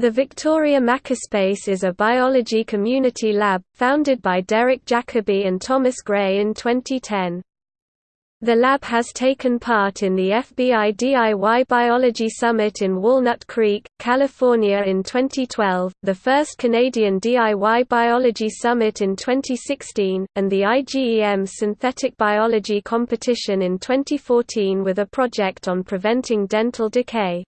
The Victoria Makerspace is a biology community lab, founded by Derek Jacoby and Thomas Gray in 2010. The lab has taken part in the FBI DIY Biology Summit in Walnut Creek, California in 2012, the first Canadian DIY Biology Summit in 2016, and the iGEM Synthetic Biology Competition in 2014 with a project on preventing dental decay.